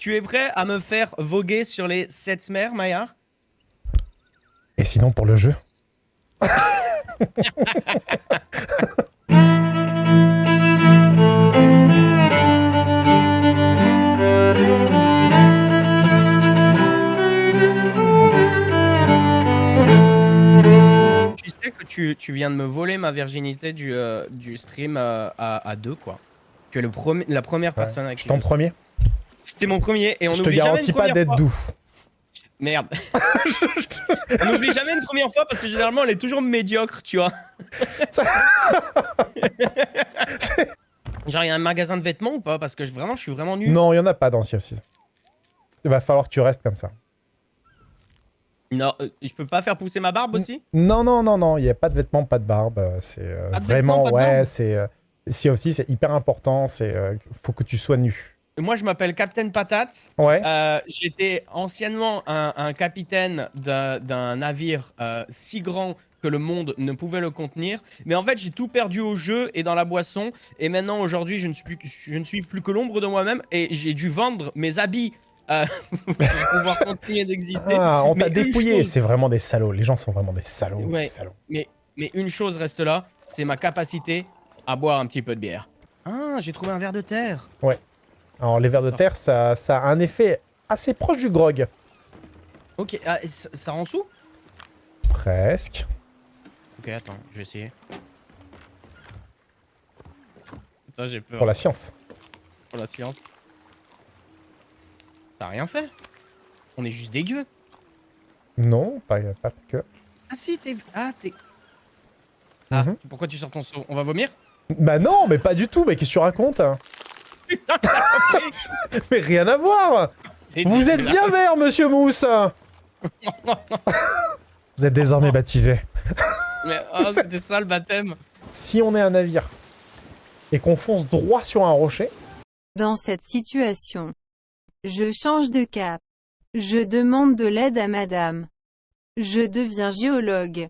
Tu es prêt à me faire voguer sur les sept mers, Maillard? Et sinon, pour le jeu? Tu sais que tu, tu viens de me voler ma virginité du, euh, du stream euh, à, à deux, quoi. Tu es le la première Ouais. personne avec Je qui je- premier T'es mon premier et on Je te garantis pas d'être doux. Merde. on n'oublie jamais une première fois parce que généralement elle est toujours médiocre, tu vois. Genre, il y a un magasin de vêtements ou pas? Parce que vraiment, je suis vraiment nul. Non, il y en a pas dans Sea of. Il va falloir que tu restes comme ça. Non, euh, je peux pas faire pousser ma barbe aussi? Non, non, non, non, il n'y a pas de vêtements, pas de barbe. euh, C'est euh, de vraiment, ouais, c'est. Euh, Sea of c'est hyper important. C'est faut que tu sois nu. Moi, je m'appelle Captain Patate. Ouais. Euh, J'étais anciennement un, un capitaine d'un navire euh, si grand que le monde ne pouvait le contenir. Mais en fait, j'ai tout perdu au jeu et dans la boisson. Et maintenant, aujourd'hui, je, ne suis plus que- je ne suis plus que l'ombre de moi-même. Et j'ai dû vendre mes habits euh, pour pouvoir continuer d'exister. Ah, on t'a mais dépouillé. chose- C'est vraiment des salauds. Les gens sont vraiment des salauds. Ouais. des salauds. Mais une chose reste là, c'est ma capacité à boire un petit peu de bière. Ah, j'ai trouvé un verre de terre. Alors, les vers de terre, ça, ça a un effet assez proche du grog. Ok, ah, ça, ça rend sous? Presque. Ok, attends, je vais essayer. Attends, j'ai peur Pour la science. pour la science. T'as rien fait? On est juste dégueu. Non, pas, pas que. Ah si, t'es... Ah, t'es... Ah, Mhm. pourquoi tu sors ton seau? On va vomir? Bah non, mais pas du tout. Mais qu'est-ce que tu racontes Putain, fait- Mais rien à voir. Vous êtes bien vert, monsieur Mousse. Vous êtes désormais baptisé. Mais oh, c'était ça le baptême. Si on est un navire et qu'on fonce droit sur un rocher, Dans cette situation, je change de cap. Je demande de l'aide à madame. Je deviens géologue.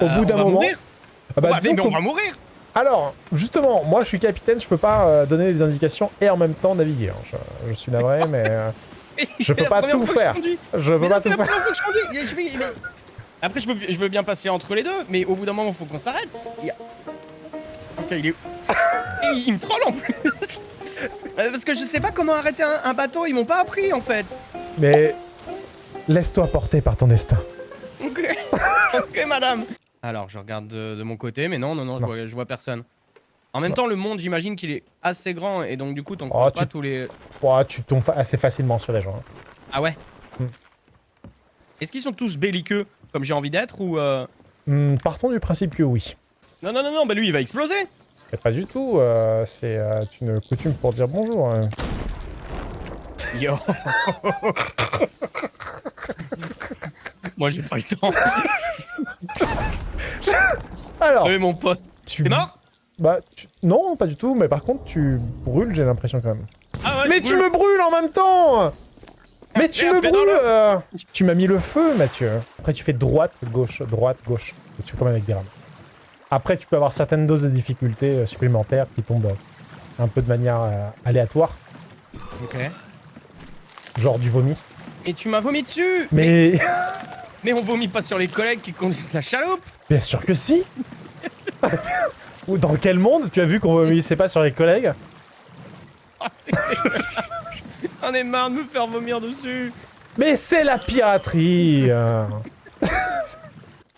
Au Euh, bout on d'un va moment. mourir Ah bah, mais on va mourir Alors, justement, moi je suis capitaine, je peux pas euh, donner des indications et en même temps naviguer. hein. Je, je suis navré, mais euh, Je peux pas tout je faire. je peux pas tout faire. je mais- Après, je veux, je veux bien passer entre les deux, mais au bout d'un moment, il faut qu'on s'arrête. Il Ok, il est où il, il me troll en plus Euh, Parce que je sais pas comment arrêter un, un bateau, ils m'ont pas appris en fait. Mais laisse-toi porter par ton destin. Ok, ok madame. Alors, je regarde de, de mon côté, mais non, non, non, je. Vois, je vois personne. En même temps, le monde, j'imagine qu'il est assez grand, et donc du coup, t'en Oh, croises tu- pas tous les... Ouah, tu tombes assez facilement sur les gens. hein. Ah ouais Hmm. Est-ce qu'ils sont tous belliqueux, comme j'ai envie d'être, ou... euh, Hmm, partons du principe que oui. Non, non, non, non, bah lui, il va exploser Mais pas du tout, euh, c'est euh, une coutume pour dire bonjour. hein. Yo Moi j'ai pas le temps. Alors, Oui mon pote. tu... T'es mort? Bah, tu- non, pas du tout, mais par contre, tu brûles, j'ai l'impression quand même. Ah ouais Mais tu me brûles en même temps Mais tu Merde, me brûles euh. Tu m'as mis le feu, Mathieu. Après, tu fais droite, gauche, droite, gauche. Et tu fais comme avec des rames. Après, tu peux avoir certaines doses de difficulté euh, supplémentaires qui tombent euh, un peu de manière euh, aléatoire, Ok. genre du vomi. Et tu m'as vomi dessus Mais Mais on vomit pas sur les collègues qui conduisent la chaloupe bien sûr que si Ou dans quel monde tu as vu qu'on vomissait pas sur les collègues? On est marre de me faire vomir dessus Mais c'est la piraterie euh.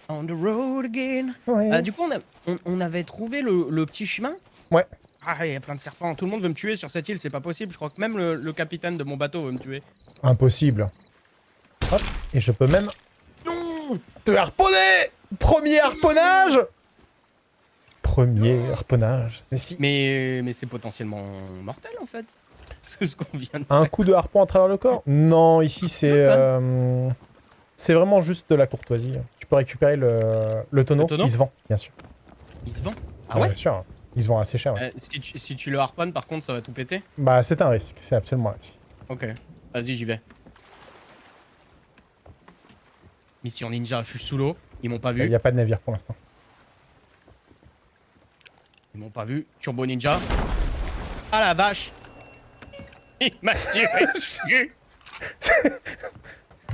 On the road again Ouais. Euh, Du coup on, a- on, on avait trouvé le, le petit chemin Ouais. Ah il y a plein de serpents, tout le monde veut me tuer sur cette île, c'est pas possible, je crois que même le, le capitaine de mon bateau veut me tuer. Impossible. Hop, et je peux même Te harponner Premier harponnage Premier harponnage. Mais si. Mais, mais c'est potentiellement mortel en fait. C'est ce qu'on vient de Un coup de harpon à travers le corps Non, ici c'est... euh, c'est vraiment juste de la courtoisie. Tu peux récupérer le, le tonneau. Le tonneau Il se vend, bien sûr. Il se vend Ah ouais Bien sûr. Il se vend assez cher. ouais. Euh, si, tu, si tu le harponnes par contre ça va tout péter Bah c'est un risque, c'est absolument un risque. Ok, vas-y j'y vais. Mission ninja, je suis sous l'eau, ils m'ont pas Il vu. n'y a pas de navire pour l'instant. Ils m'ont pas vu. Turbo Ninja. Ah la vache Il m'a tiré dessus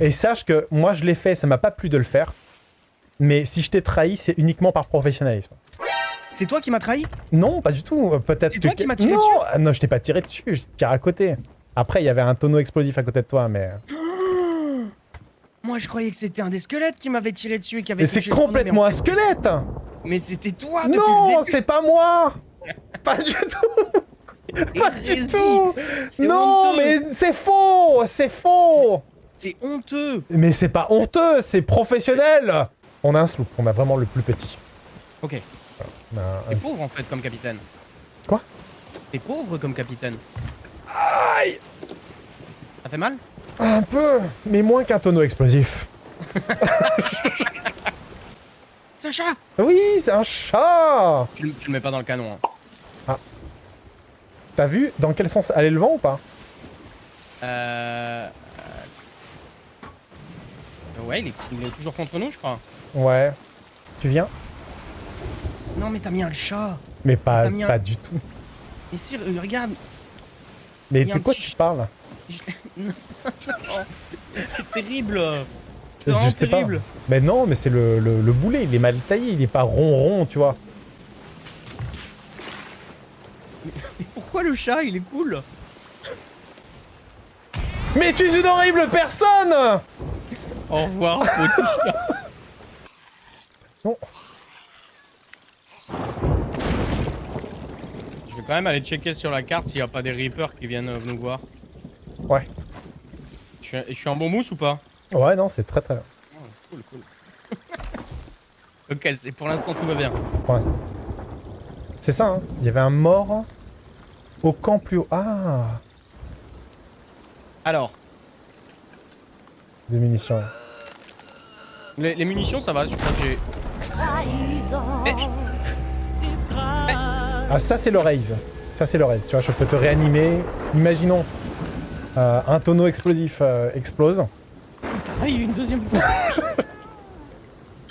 Et sache que moi je l'ai fait, ça m'a pas plu de le faire. Mais si je t'ai trahi, c'est uniquement par professionnalisme. C'est toi qui m'as trahi? Non, pas du tout. Peut-être C'est que toi qui m'as tiré non, dessus? non, je t'ai pas tiré dessus, je tire à côté. Après, il y avait un tonneau explosif à côté de toi, mais. Moi je croyais que c'était un des squelettes qui m'avait tiré dessus et qui avait Mais c'est complètement un squelette. Mais, c'était toi depuis Non, c'est pas moi. Pas du tout. Pas du tout. Non, honteux. mais c'est faux C'est faux. C'est honteux. Mais c'est pas honteux, c'est professionnel. On a un sloop, on a vraiment le plus petit. Ok. A un- T'es pauvre en fait comme capitaine. Quoi? T'es pauvre comme capitaine. Aïe! Ça fait mal? Un peu, mais moins qu'un tonneau explosif. Sacha Oui, c'est un chat tu, le- tu le mets pas dans le canon. Hein. T'as vu dans quel sens allait le vent ou pas? Euh... euh, Ouais, il est, il est toujours contre nous, je crois. Ouais. Tu viens? Non, mais t'as mis un chat. Mais pas, un- pas du tout. Mais si, regarde. Mais de un quoi tu parles? C'est terrible. C'est Je vraiment sais pas. terrible. Mais non, mais c'est le, le, le boulet, il est mal taillé, il est pas rond rond, tu vois. Mais pourquoi le chat, il est cool Mais tu es une horrible personne Au revoir, petit chat. Bon. Je vais quand même aller checker sur la carte s'il n'y a pas des Reapers qui viennent euh, nous voir. Ouais. Je suis, je suis en bon mousse ou pas? Ouais, non, c'est très très bien. Oh, Cool, cool. ok, c'est- pour l'instant tout va bien. Pour l'instant. C'est ça, hein. Il y avait un mort au camp plus haut. Ah Alors, Des munitions. les, les munitions ça va, je crois que j'ai... Ah, ça, c'est le raise. Ça, c'est le raise. Tu vois, je peux te réanimer. Imaginons euh, un tonneau explosif euh, explose. trahi une deuxième fois.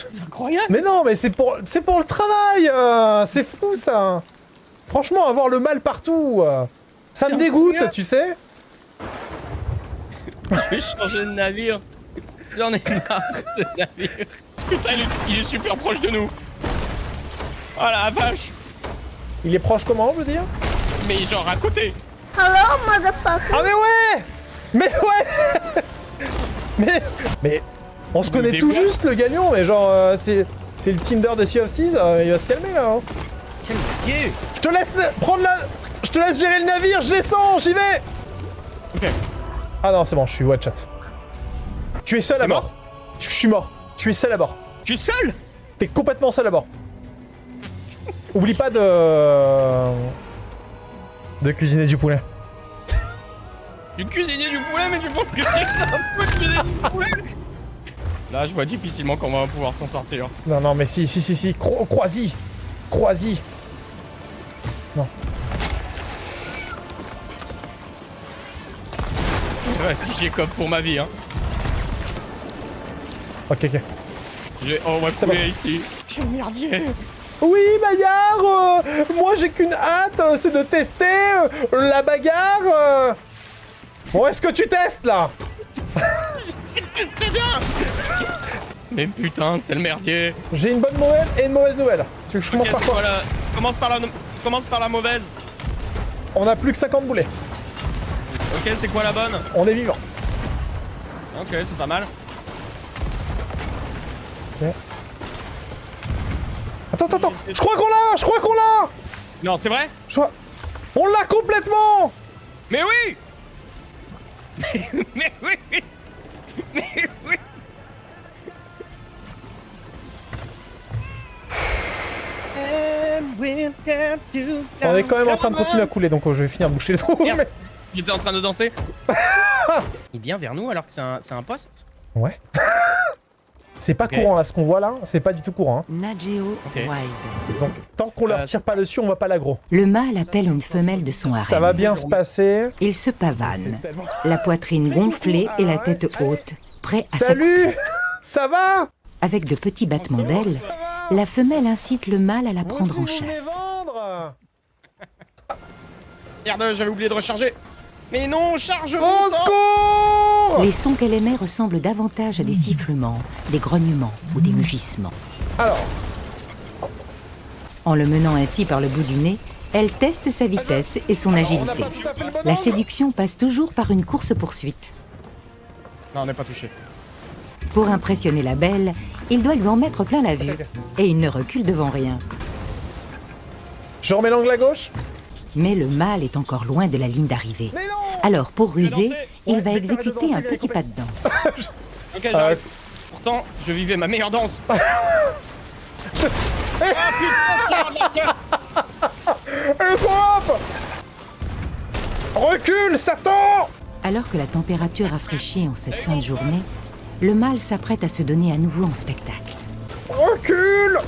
c'est incroyable. Mais non, mais c'est pour, c'est pour le travail. euh, c'est fou ça. Franchement, avoir le mal partout, euh, ça C'est me dégoûte, tu sais. Je vais changer de navire. J'en ai marre de navire. Putain, il est, il est super proche de nous. Oh la vache. Il est proche comment, je veux dire? Mais genre à côté. Ah mais ouais Mais ouais Mais mais on se connaît tout juste le gagnant, mais genre euh, c'est c'est le Tinder de Sea of Thieves, euh, il va se calmer là. hein. Quel métier. Je te laisse prendre la, je te laisse gérer le navire, je descends, j'y vais. Ok. Ah non, c'est bon, je suis one shot. Tu es seul à bord? mort Je suis mort. Tu es seul à bord. Tu es seul? T'es complètement seul à bord. Oublie pas de de cuisiner du poulet. Du cuisinier du poulet, mais tu penses que c'est un peu de cuisiner du poulet? Là, je vois difficilement comment on va pouvoir s'en sortir. Non, non, mais si, si, si, si, cro crois-y. Crois-y. Ouais, si j'écope pour ma vie, hein. Ok, ok. J'ai... Oh, on va couler ici. Quel merdier Oui, Maillard, euh, moi j'ai qu'une hâte, euh, c'est de tester euh, la bagarre. euh. Bon, est-ce que tu testes là? C'était bien Mais putain, c'est le merdier J'ai une bonne nouvelle et une mauvaise nouvelle. Tu veux que je commence par quoi? la... Commence par la... Commence par la mauvaise. On a plus que 50 boulets. Ok, c'est quoi la bonne? On est vivant. Ok, c'est pas mal. Attends, attends, attends. Je crois qu'on l'a, je crois qu'on l'a. Non, c'est vrai Je crois... On l'a complètement Mais oui Mais oui Mais oui On est quand même en train de continuer à couler, donc euh, je vais finir de boucher le trou. Mais- J'étais en train de danser. Il vient vers nous alors que c'est un, c'est un poste? Ouais. C'est pas courant là, ce qu'on voit là, c'est pas du tout courant. hein. Wild. Donc tant qu'on leur Euh, tire pas dessus, on va pas l'aggro. Le mâle appelle une femelle de son harem. Ça va bien se passer. Il se pavane, la poitrine gonflée et la tête haute, prêt à Salut Ça va Avec de petits battements d'ailes, la femelle incite le mâle à la prendre Moi en aussi, chasse. vendre Merde, j'avais oublié de recharger. Mais non, charge Au secours Les sons qu'elle émet ressemblent davantage à des sifflements, des grognements ou des mugissements. Alors, En le menant ainsi par le bout du nez, elle teste sa vitesse et son agilité. La séduction passe toujours par une course-poursuite. Non, on n'est pas touché. Pour impressionner la belle, il doit lui en mettre plein la vue. Et il ne recule devant rien. Je remets l'angle à gauche Mais le mâle est encore loin de la ligne d'arrivée. Mais non Alors, pour ruser, il va exécuter un petit pas de danse. Ok, j'arrive. Pourtant, je vivais ma meilleure danse. ah putain, ça Recule, Satan Alors que la température rafraîchit en cette fin de journée, le mâle s'apprête à se donner à nouveau en spectacle. Recule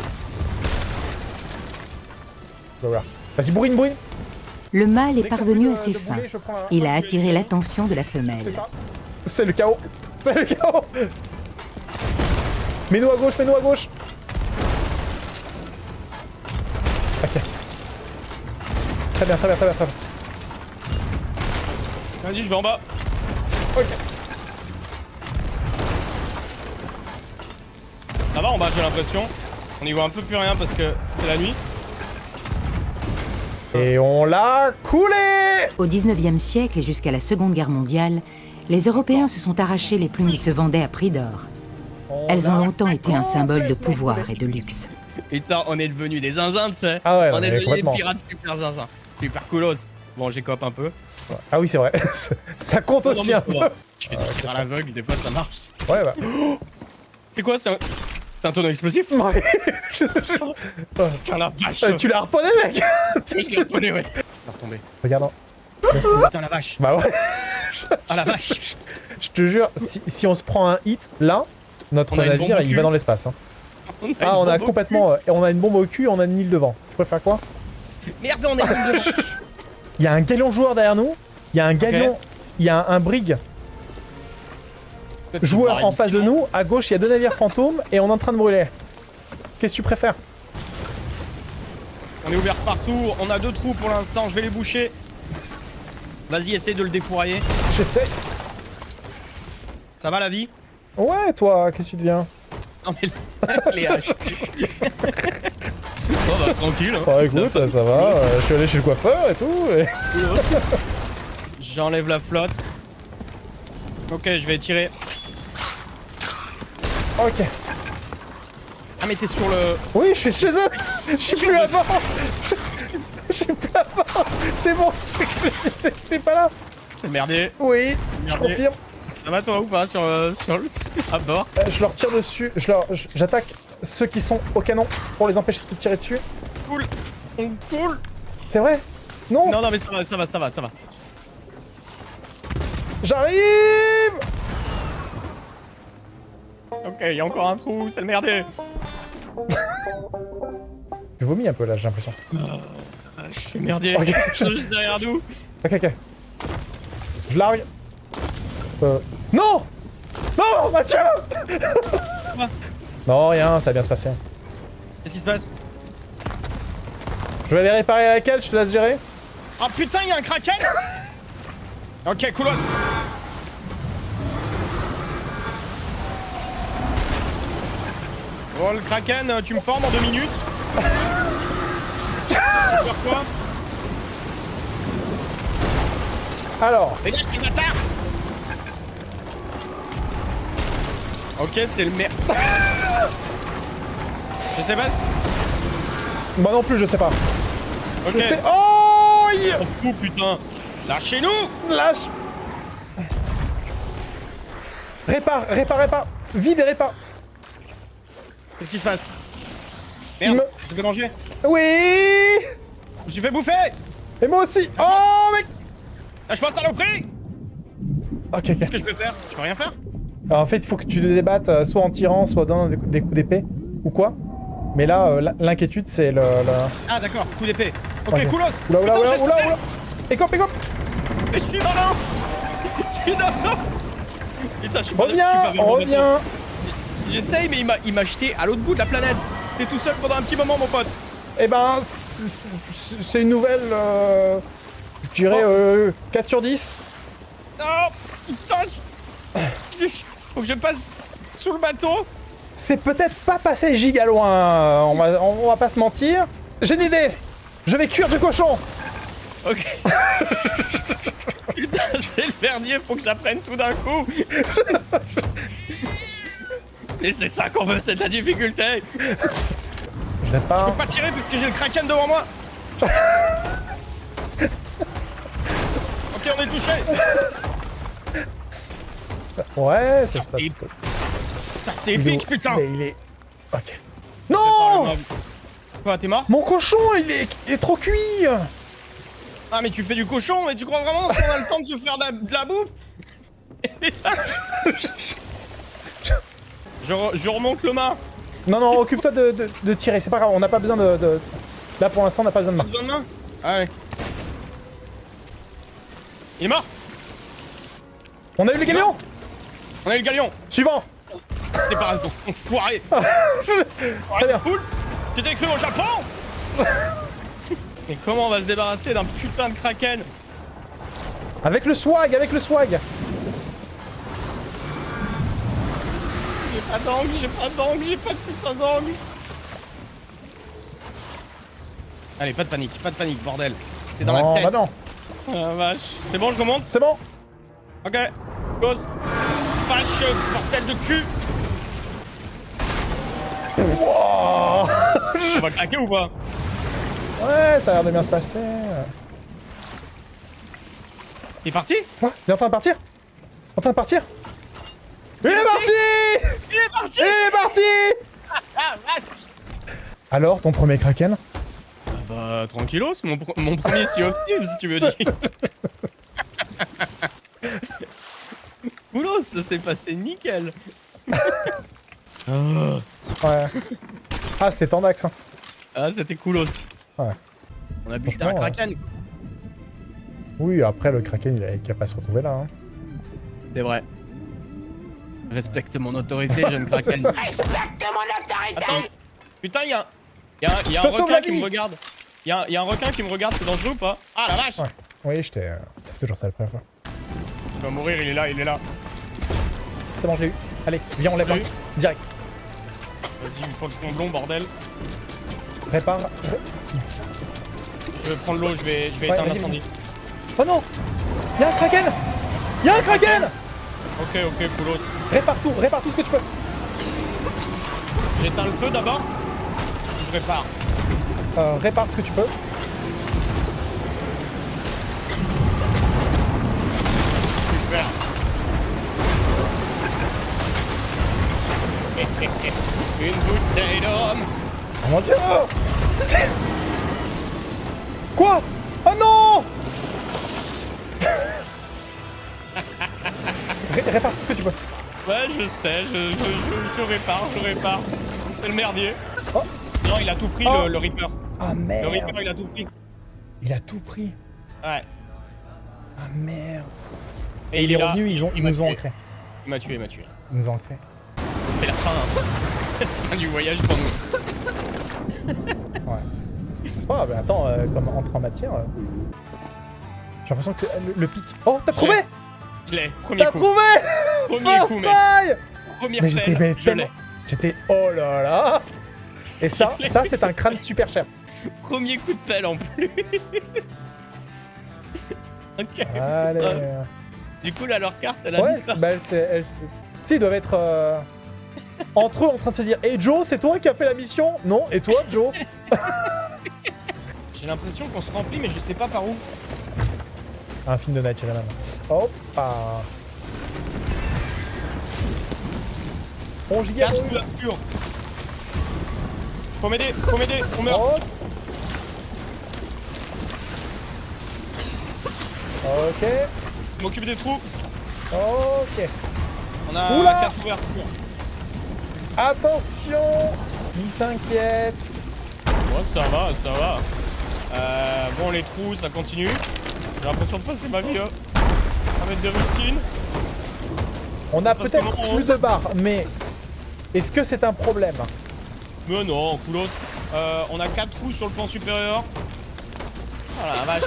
Voilà. Vas-y, bourrine, bourrine Le mâle est parvenu à ses fins. Il a attiré l'attention de la femelle. C'est ça. C'est le chaos. C'est le chaos. Mets-nous à gauche, mets-nous à gauche. Ok. Très bien, très bien, très bien, très bien. Vas-y, je vais en bas. Ok. Ça va en bas, j'ai l'impression. On y voit un peu plus rien parce que c'est la nuit. Et on l'a coulé Au 19e siècle et jusqu'à la Seconde Guerre mondiale, les Européens se sont arrachés les plumes qui se vendaient à prix d'or. Elles ont longtemps été un symbole de pouvoir et de luxe. Putain, on est devenus des zinzins, tu sais. Ah ouais, on est devenus des pirates super zinzins. Super coolos. Bon, j'écope un peu. Ah oui, c'est vrai. ça compte aussi un peu. Je fais des tirs à l'aveugle, des fois ça marche. Ouais, bah. C'est quoi, c'est un... C'est un tonneau explosif Ouais. Je- Putain la vache Euh, tu l'as reponné, mec Oui, je l'ai reconnu, ouais. Ça retomber. Regarde. Putain la vache Bah ouais. Ah la vache Je te jure, si, si on se prend un hit, là, notre navire, il va dans l'espace. hein. On Ah, on a complètement... euh, et on a une bombe au cul, on a une île devant. Tu préfères quoi. Merde, on est devant Il y a un galion joueur derrière nous. Il y a un galion... Il y a un, un brig joueur en face de nous. À gauche, il y a deux navires fantômes et on est en train de brûler. Qu'est-ce que tu préfères? On est ouvert partout, on a deux trous pour l'instant, je vais les boucher. Vas-y, essaye de le défourailler. J'essaie. Ça va la vie? Ouais, toi, qu'est-ce que tu deviens? Non mais les haches. oh bah tranquille. Hein. Bah écoute, ça va. euh, je suis allé chez le coiffeur et tout. et- J'enlève la flotte. Ok, je vais tirer. Ok. Ah mais t'es sur le... Oui, je suis chez eux. Je suis plus avant. Je suis plus avant. C'est bon, c'est ce que je te disais, je suis pas là. C'est merdé. Oui, je confirme. Ça va toi ou pas sur, euh, sur le... à bord Euh, je leur tire dessus. Je leur, j'attaque ceux qui sont au canon pour les empêcher de tirer dessus. Cool. On cool. C'est vrai? Non, Non non mais ça va, ça va, ça va, ça va. J'arrive Ok, il y a encore un trou, c'est le merdé. Je vomis un peu là, j'ai l'impression. Ah, je suis merdier. Ok. Je suis juste derrière nous. Ok, ok. Je largue. Euh... Non Non, Mathieu Non, rien, ça va bien se passer. Qu'est-ce qui se passe? Je vais aller réparer avec elle, je te laisse gérer. Oh putain, il y a un kraken Ok, coolos Bon, le kraken, euh, tu me formes en deux minutes. Quoi Alors, Dégage, les bâtards. Ok, c'est le merde. Je sais pas si... moi non plus, je sais pas. Ok, Je sais... Oh yeah on fout, putain. Lâchez-nous. Lâche. Répare, répare, répare. Vide et répare Qu'est-ce qui se passe? Merde, me- je me fais manger Oui! Je me suis fait bouffer. Et moi aussi! Oh mec! Lâche-moi, saloperie Ok, ok. Qu'est-ce que je peux faire? Je peux rien faire. Alors, en fait, il faut que tu te débattes euh, soit en tirant, soit dans des coups, des coups d'épée, ou quoi. Mais là, euh, l'inquiétude, c'est le... le... Ah d'accord, coup d'épée. Ok, Ok. coolos. Oula, oula, oula, oula, oula. Écope, écope. Je suis dans l'eau Je suis dans l'eau Putain, je suis pas- Reviens Reviens. J'essaye, mais il m'a- jeté à l'autre bout de la planète T'es tout seul pendant un petit moment, mon pote Eh ben, c'est une nouvelle... euh, Je dirais euh, 4 sur 10. Oh Putain je- Faut que je passe sous le bateau C'est peut-être pas passé giga loin, on va, on va pas se mentir. J'ai une idée Je vais cuire du cochon Ok. Putain, c'est le dernier, faut que j'apprenne tout d'un coup. Et c'est ça qu'on veut, c'est de la difficulté. Je vais pas... Je peux pas tirer parce que j'ai le kraken devant moi. ok, on est touché. Ouais, ça se passe... Et- Ça c'est Il est épique, putain. Mais il est... Ok. Non Quoi, t'es mort Mon cochon, il est, il est trop cuit Ah, mais tu fais du cochon, mais tu crois vraiment qu'on a le temps de se faire de la, de la bouffe? je, re- je remonte le mât. Non, non, occupe-toi de, de- de tirer, c'est pas grave, on n'a pas besoin de, de- Là, pour l'instant, on n'a pas besoin de main. besoin de main Allez. Il est mort? On a eu le galion? On a eu le galion. Suivant. Débarrasse donc, enfoiré Très bien. Cool Tu t'es cru au Japon? Mais comment on va se débarrasser d'un putain de kraken? Avec le swag, avec le swag pas d'angle, j'ai pas d'angle, j'ai pas de putain d'angle Allez, pas de panique, pas de panique, bordel. C'est dans Non, la tête. bah non. Ah, vache. C'est bon, je remonte C'est bon Ok. Gosse. Vache, bordel de cul Wow. On va craquer ou pas? Ouais, ça a l'air de bien se passer. T'es parti? Quoi Il est en train de partir? En train de partir? Il est parti Il est parti Il est parti Alors, ton premier kraken Ah Bah, tranquillos, mon, pr- mon premier Sea of Thieves, si tu veux dire. Coolos, ça s'est passé nickel. Ah. Ouais. Ah, c'était Tandax. Hein. Ah, c'était coolos. Ouais. On a buté un kraken. Oui, après, le kraken, il a qu'à pas se retrouver là. Hein. C'est vrai. Respecte mon autorité, jeune kraken. ça. Attends, putain, y'a y a, y a Je un te sauve requin qui me regarde. Y'a y a un requin qui me regarde, c'est dangereux ou pas? Ah la vache Ouais. Oui, j'étais. euh, Ça fait toujours ça la première fois. Il va mourir, il est là, il est là. C'est bon, je l'ai eu. Allez, viens, on lève eu Direct. Vas-y, une fois le comblon, bordel. Répare. Je vais prendre l'eau, je vais, je vais Ouais, éteindre l'incendie. Oh non Y'a un kraken Y'a un kraken Ok, ok, coolos. Répare tout, répare tout ce que tu peux. J'éteins le feu d'abord. Je répare. Euh, répare ce que tu peux. Super. Une bouteille d'homme. Oh mon dieu C'est- Quoi? Ouais, je sais, je, je, je, je répare, je répare. C'est le merdier. Oh. Non, il a tout pris, Oh. le, le Reaper. Ah Le merde Reaper, il a tout pris. Il a tout pris. Ouais. Ah merde Et Et il il est revenu, ils, ont, nous ont ancrés. Il m'a tué, il m'a tué. Ils nous ont ancrés. C'est la fin. hein. fin du voyage pour nous. Ouais. C'est pas grave, attends, euh, comme entre en matière. euh, J'ai l'impression que c'est- le, le pic. Oh, t'as trouvé. Je l'ai, premier T'as coup. trouvé Premier First coup, mec. try Première Mais j'étais je l'ai. J'étais oh là là Et ça, ça c'est un crâne super cher. Premier coup de pelle en plus. ok. Allez. Du coup, là, leur carte, elle a Ouais, disparu. bah, elle, c'est- elle, c'est- Tu sais, ils doivent être euh, entre eux en train de se dire Et Joe, c'est toi qui as fait la mission? Non, et toi, Joe? J'ai l'impression qu'on se remplit, mais je sais pas par où. Un film de Night Shyamalan. Hop ah. On giga Carte couverture. Faut m'aider, faut m'aider, on meurt. Hop. Ok, Je m'occupe des trous. ok. On a Oula la carte couverture. Attention Il s'inquiète. Ouais, ça va, ça va. Euh, bon, les trous, ça continue. J'ai l'impression de passer ma vie, hein. Ça va être des rustines. On a peut-être plus de barres, mais est-ce que c'est un problème? Mais non, coulos. Euh, on a 4 trous sur le plan supérieur. Oh la vache.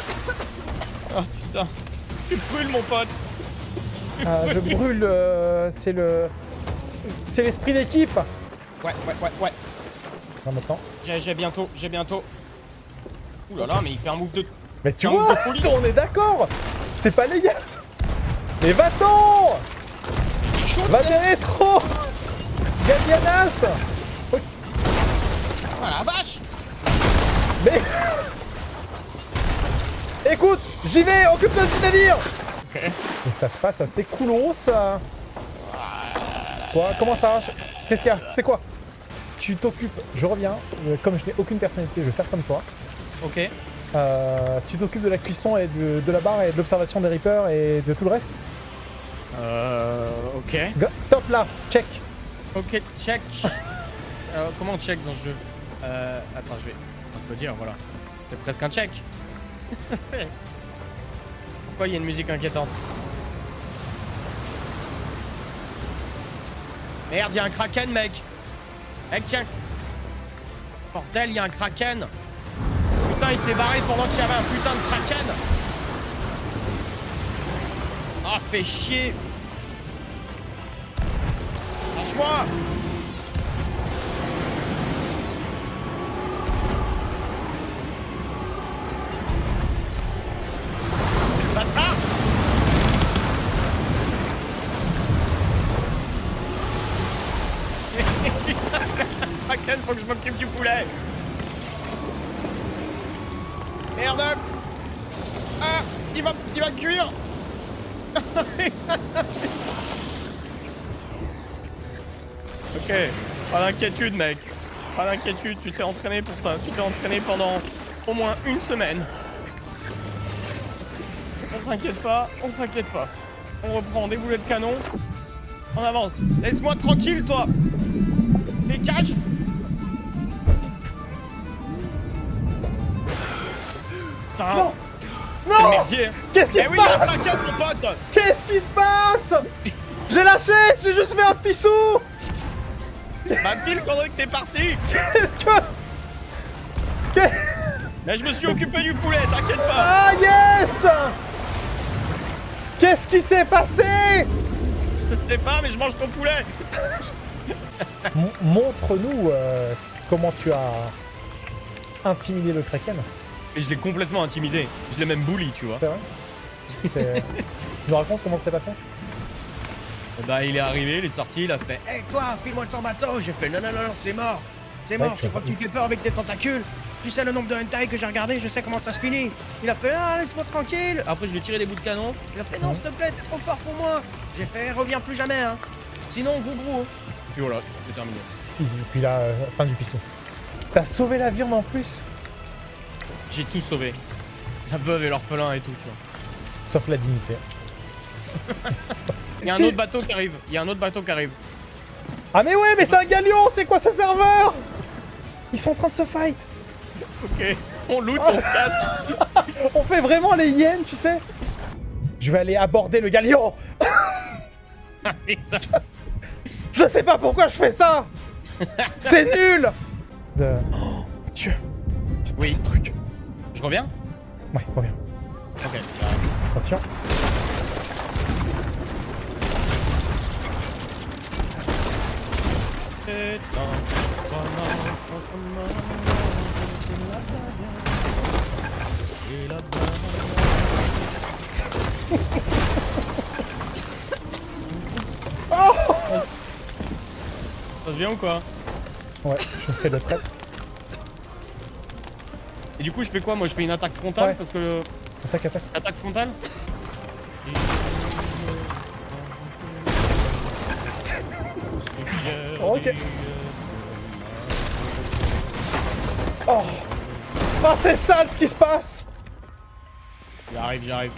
putain. Tu brûles, mon pote. Ah, je brûle, euh, c'est le... C'est l'esprit d'équipe Ouais, ouais, ouais, ouais. Non, maintenant. J'ai bientôt, j'ai bientôt. Ouh là là, mais il fait un move de... Mais tu vois, on est d'accord. C'est pas légal ça. Mais va-t'en. Va bien rétro Gabianas. Ah la vache. Mais... Écoute, j'y vais, occupe-toi du navire Ok. Et ça se passe assez coolos, ça. Quoi Comment ça Qu'est-ce qu'il y a? C'est quoi? Tu t'occupes... Je reviens. euh, Comme je n'ai aucune personnalité, je vais faire comme toi. Ok. Euh, tu t'occupes de la cuisson et de, de la barre et de l'observation des Reapers et de tout le reste Euh... Ok. Go- Top là Check Ok, check. Euh, comment on check dans ce jeu Euh... Attends, je vais... On peut dire, voilà. C'est presque un check. Pourquoi il y a une musique inquiétante Merde, il y a un kraken, mec Mec, tiens Bordel, il y a un kraken Putain, il s'est barré pendant qu'il y avait un putain de kraken. Ah, fait chier. Lâche-moi. Kraken, faut que je m'occupe du poulet Merde Ah Il va, il va cuire Ok, pas d'inquiétude mec. Pas d'inquiétude, tu t'es entraîné pour ça. Tu t'es entraîné pendant au moins une semaine. On s'inquiète pas, on s'inquiète pas. On reprend des boulets de canon. On avance. Laisse-moi tranquille toi Dégage Putain, Non. Non. merdier. hein. Qu'est-ce qui Eh se oui, passe Qu'est-ce qui se passe J'ai lâché J'ai juste fait un pissou. Bah pile pendant que t'es parti. Qu'est-ce que... Qu'est- Mais je me suis occupé du poulet, t'inquiète pas. Ah yes Qu'est-ce qui s'est passé Je sais pas, mais je mange ton poulet. Montre-nous euh, comment tu as intimidé le Kraken. Et je l'ai complètement intimidé. Je l'ai même bully, tu vois. C'est vrai C'est- Tu nous racontes comment ça s'est passé Bah il est arrivé, il est sorti, il a fait Hé toi, file-moi ton bateau J'ai fait non non non, non c'est mort. C'est Ouais, mort, tu tu crois que tu fais peur avec tes tentacules Tu sais le nombre de hentai que j'ai regardé, je sais comment ça se finit. Il a fait ah laisse-moi tranquille. Après je lui ai tiré des bouts de canon, il a fait non s'il te plaît, t'es trop fort pour moi. J'ai fait reviens plus jamais hein. Sinon gros gros Puis voilà, c'est terminé. Easy. Puis là, euh, fin du pisson. T'as sauvé la viande en plus J'ai tout sauvé. La veuve et l'orphelin et tout, tu vois. Sauf la dignité. Il y a un autre bateau qui arrive, il y a un autre bateau qui arrive. Ah mais ouais, mais c'est un galion C'est quoi ce serveur? Ils sont en train de se fight Ok, on loot, on se casse On fait vraiment les hyènes, tu sais Je vais aller aborder le galion Je sais pas pourquoi je fais ça C'est nul de... Oh, mon Dieu Il se passe Oui. un truc. Reviens Ouais, reviens. Ok, Attention. Ça se vient ou quoi? Ouais, je fais le prêtre. Et du coup, je fais quoi? Moi, je fais une attaque frontale Ouais. parce que. Attaque, attaque. Attaque frontale? Ok. Oh Ah, c'est sale ce qui se passe J'arrive, j'arrive.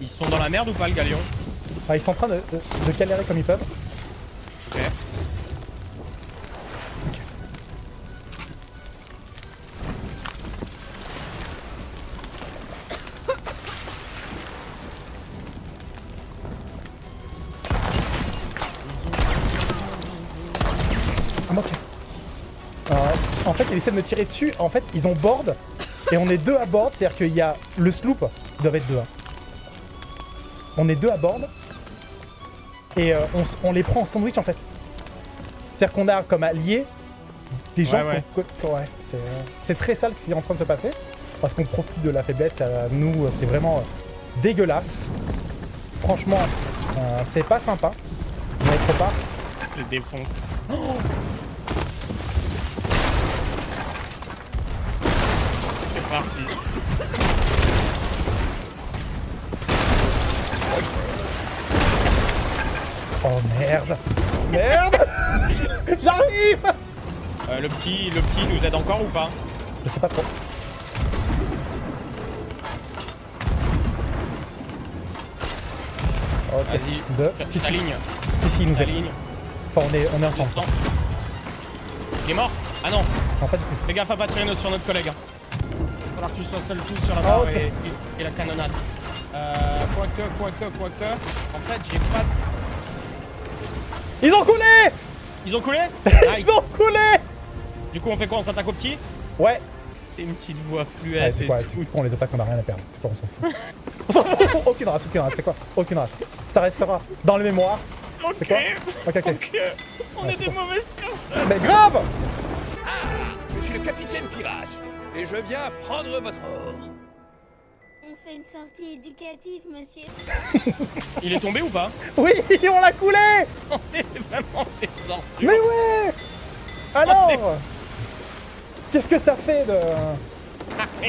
Ils sont dans la merde ou pas, le galion? Ah, ils sont en train de, de, de galérer comme ils peuvent. Il essaie de me tirer dessus. En fait, ils ont board. Et on est deux à board. C'est-à-dire qu'il y a le sloop. Ils doivent être deux. hein. On est deux à board. Et euh, on, les prend en sandwich, en fait. C'est-à-dire qu'on a comme alliés des gens... Ouais, ouais. ouais, c'est euh, c'est très sale ce qui est en train de se passer. Parce qu'on profite de la faiblesse. euh, nous, c'est vraiment euh, dégueulasse. Franchement, euh, c'est pas sympa. Est trop pas. Je défonce. C'est parti. Oh merde Merde J'arrive Euh, le petit, le petit nous aide encore ou pas Je sais pas trop. Vas-y. Deux. Si, si, ligne. si, si, il nous aide. ligne. Enfin, on est, on est ensemble. Il est mort Ah non, Non, pas du gaffe à pas tirer sur notre collègue. Falloir que tu sois seul tout sur la Ah, barre ok. et, et- et la canonnade. Euh, quoique, quoique, quoique. En fait, j'ai pas. de- Ils ont coulé Ils ont coulé? Ils ont coulé Du coup, on fait quoi? On s'attaque au petit? Ouais. C'est une petite voix Ouais, fluette c'est et quoi, tout. c'est quoi, on les attaque, on a rien à perdre. C'est quoi, on s'en fout. on s'en fout Aucune race, aucune race, c'est quoi? Aucune race. Ça restera dans le mémoire. Ok, quoi? Ok, ok. ok. On Ouais, est des quoi mauvaises personnes. Mais grave Je suis le capitaine pirate et je viens prendre votre or. On fait une sortie éducative, monsieur. Il est tombé ou pas? Oui, on l'a coulé On est vraiment des ordures. Mais ouais Alors Qu'est-ce que ça fait de...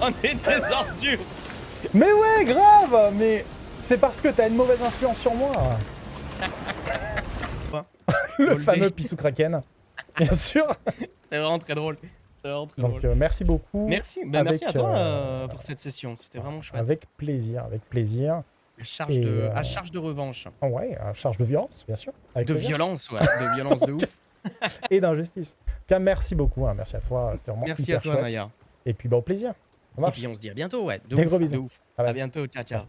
On est des ordures. Mais ouais, grave Mais c'est parce que t'as une mauvaise influence sur moi. Le Goldé. fameux Pissou Kraken, bien sûr. C'était vraiment très drôle. Donc euh, merci beaucoup. Merci, bah, avec, merci à toi euh, euh, pour cette session. C'était vraiment chouette. Avec plaisir, avec plaisir. À charge, et, de, euh, à charge de revanche. Oh ouais, à charge de violence, bien sûr. Avec De plaisir. violence, ouais. De violence de ouf. Et d'injustice. En tout cas, merci beaucoup, hein, merci à toi. C'était vraiment Merci hyper à toi, chouette. Maya. Et puis bah, au plaisir. Et puis on se dit à bientôt, ouais. De Des ouf, gros de bisous. ouf. Bye bye. À bientôt, ciao, ciao.